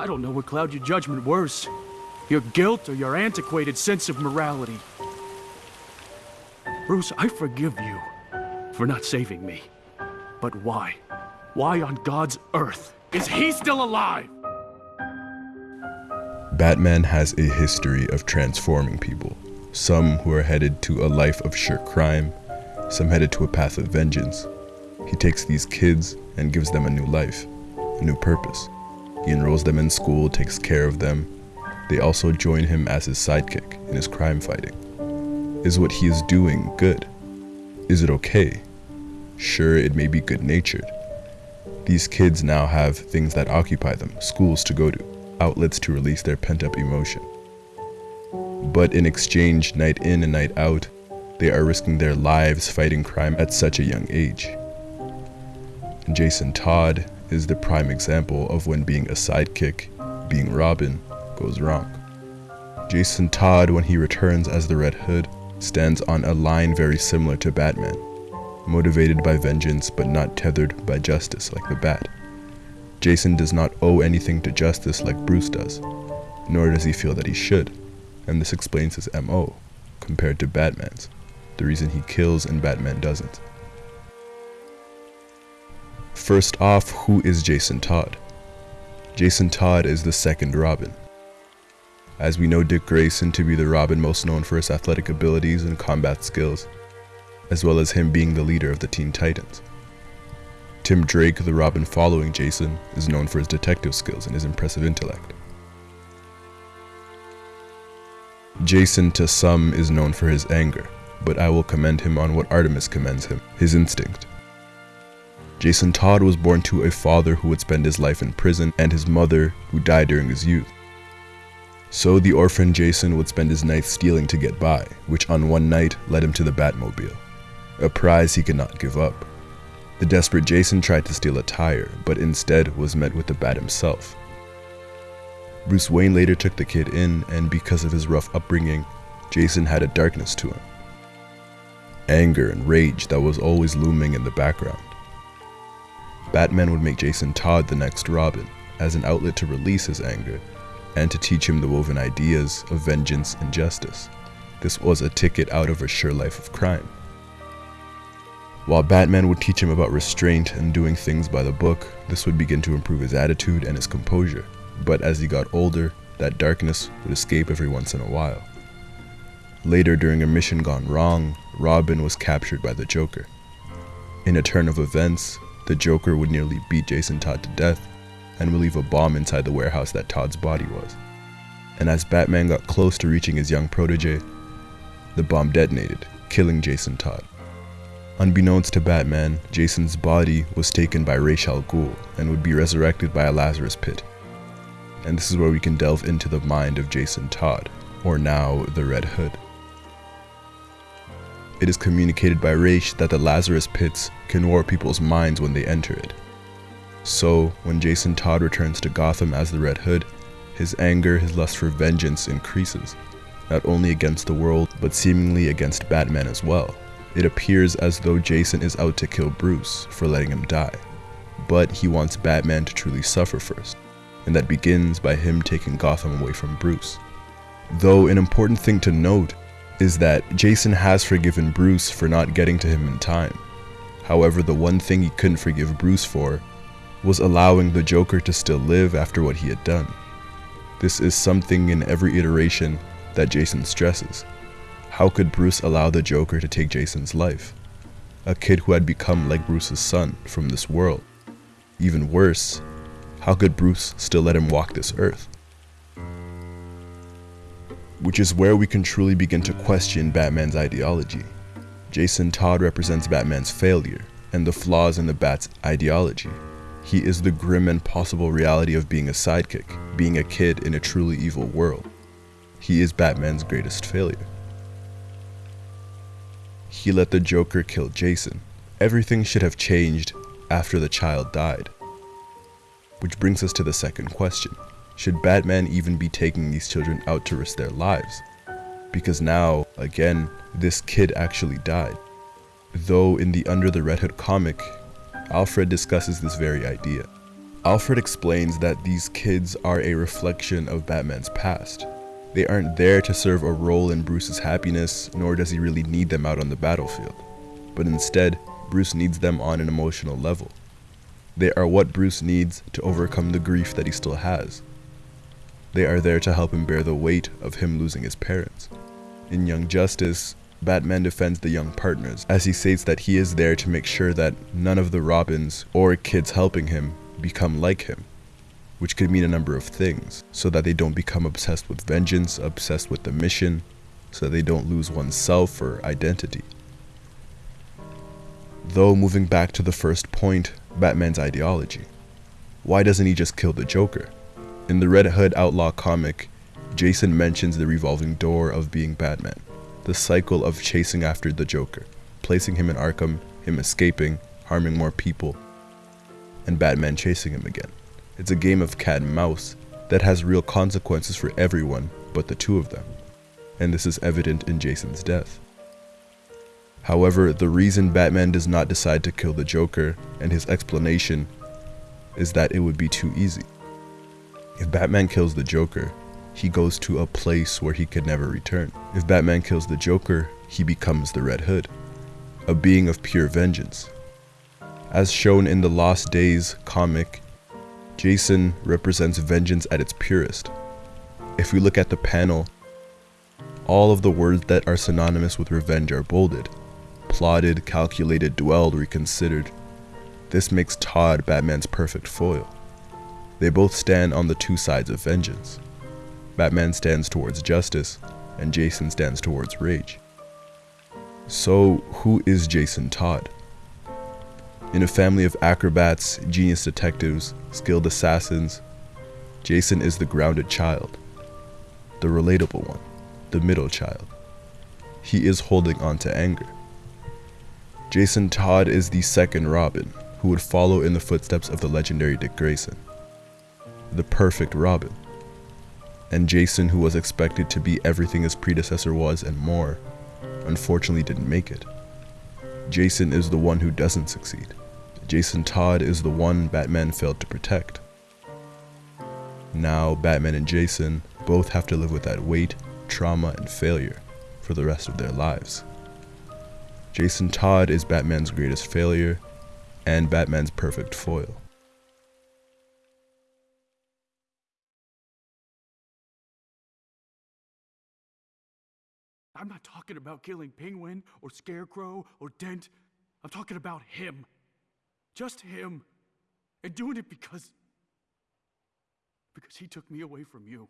I don't know what cloud your judgment worse. Your guilt or your antiquated sense of morality. Bruce, I forgive you for not saving me. But why? Why on God's earth is he still alive? Batman has a history of transforming people. Some who are headed to a life of sheer crime, some headed to a path of vengeance. He takes these kids and gives them a new life, a new purpose. He enrolls them in school, takes care of them. They also join him as his sidekick in his crime fighting. Is what he is doing good? Is it okay? Sure, it may be good natured. These kids now have things that occupy them, schools to go to, outlets to release their pent up emotion. But in exchange, night in and night out, they are risking their lives fighting crime at such a young age. Jason Todd is the prime example of when being a sidekick, being Robin, goes wrong. Jason Todd, when he returns as the Red Hood, stands on a line very similar to Batman, motivated by vengeance but not tethered by justice like the Bat. Jason does not owe anything to justice like Bruce does, nor does he feel that he should, and this explains his MO, compared to Batman's, the reason he kills and Batman doesn't. First off, who is Jason Todd? Jason Todd is the second Robin. As we know Dick Grayson to be the Robin most known for his athletic abilities and combat skills, as well as him being the leader of the Teen Titans. Tim Drake, the Robin following Jason, is known for his detective skills and his impressive intellect. Jason to some is known for his anger, but I will commend him on what Artemis commends him, his instinct. Jason Todd was born to a father who would spend his life in prison and his mother who died during his youth. So the orphan Jason would spend his nights stealing to get by, which on one night led him to the Batmobile, a prize he could not give up. The desperate Jason tried to steal a tire, but instead was met with the Bat himself. Bruce Wayne later took the kid in, and because of his rough upbringing, Jason had a darkness to him. Anger and rage that was always looming in the background. Batman would make Jason Todd the next Robin, as an outlet to release his anger, and to teach him the woven ideas of vengeance and justice. This was a ticket out of a sure life of crime. While Batman would teach him about restraint and doing things by the book, this would begin to improve his attitude and his composure. But as he got older, that darkness would escape every once in a while. Later, during a mission gone wrong, Robin was captured by the Joker. In a turn of events, the Joker would nearly beat Jason Todd to death and would leave a bomb inside the warehouse that Todd's body was. And as Batman got close to reaching his young protege, the bomb detonated, killing Jason Todd. Unbeknownst to Batman, Jason's body was taken by Ra's al Ghul and would be resurrected by a Lazarus pit. And this is where we can delve into the mind of Jason Todd, or now the Red Hood. It is communicated by Ra's that the Lazarus pits can warp people's minds when they enter it. So, when Jason Todd returns to Gotham as the Red Hood, his anger, his lust for vengeance increases, not only against the world, but seemingly against Batman as well. It appears as though Jason is out to kill Bruce for letting him die, but he wants Batman to truly suffer first, and that begins by him taking Gotham away from Bruce. Though an important thing to note is that Jason has forgiven Bruce for not getting to him in time. However, the one thing he couldn't forgive Bruce for was allowing the Joker to still live after what he had done. This is something in every iteration that Jason stresses. How could Bruce allow the Joker to take Jason's life? A kid who had become like Bruce's son from this world. Even worse, how could Bruce still let him walk this earth? Which is where we can truly begin to question Batman's ideology. Jason Todd represents Batman's failure and the flaws in the Bat's ideology. He is the grim and possible reality of being a sidekick, being a kid in a truly evil world. He is Batman's greatest failure. He let the Joker kill Jason. Everything should have changed after the child died. Which brings us to the second question. Should Batman even be taking these children out to risk their lives? Because now, again, this kid actually died. Though in the Under the Red Hood comic, Alfred discusses this very idea. Alfred explains that these kids are a reflection of Batman's past. They aren't there to serve a role in Bruce's happiness, nor does he really need them out on the battlefield. But instead, Bruce needs them on an emotional level. They are what Bruce needs to overcome the grief that he still has. They are there to help him bear the weight of him losing his parents. In Young Justice, Batman defends the young partners as he states that he is there to make sure that none of the Robins or kids helping him become like him, which could mean a number of things, so that they don't become obsessed with vengeance, obsessed with the mission, so that they don't lose oneself or identity. Though moving back to the first point, Batman's ideology. Why doesn't he just kill the Joker? In the Red Hood Outlaw comic, Jason mentions the revolving door of being Batman, the cycle of chasing after the Joker, placing him in Arkham, him escaping, harming more people, and Batman chasing him again. It's a game of cat and mouse that has real consequences for everyone but the two of them, and this is evident in Jason's death. However, the reason Batman does not decide to kill the Joker and his explanation is that it would be too easy. If Batman kills the Joker, he goes to a place where he could never return. If Batman kills the Joker, he becomes the Red Hood, a being of pure vengeance. As shown in the Lost Days comic, Jason represents vengeance at its purest. If we look at the panel, all of the words that are synonymous with revenge are bolded. Plotted, calculated, dwelled, reconsidered. This makes Todd Batman's perfect foil. They both stand on the two sides of vengeance. Batman stands towards justice, and Jason stands towards rage. So, who is Jason Todd? In a family of acrobats, genius detectives, skilled assassins, Jason is the grounded child, the relatable one, the middle child. He is holding on to anger. Jason Todd is the second Robin, who would follow in the footsteps of the legendary Dick Grayson the perfect Robin. And Jason, who was expected to be everything his predecessor was and more, unfortunately didn't make it. Jason is the one who doesn't succeed. Jason Todd is the one Batman failed to protect. Now, Batman and Jason both have to live with that weight, trauma, and failure for the rest of their lives. Jason Todd is Batman's greatest failure and Batman's perfect foil. I'm not talking about killing Penguin or Scarecrow or Dent. I'm talking about him. Just him. And doing it because. because he took me away from you.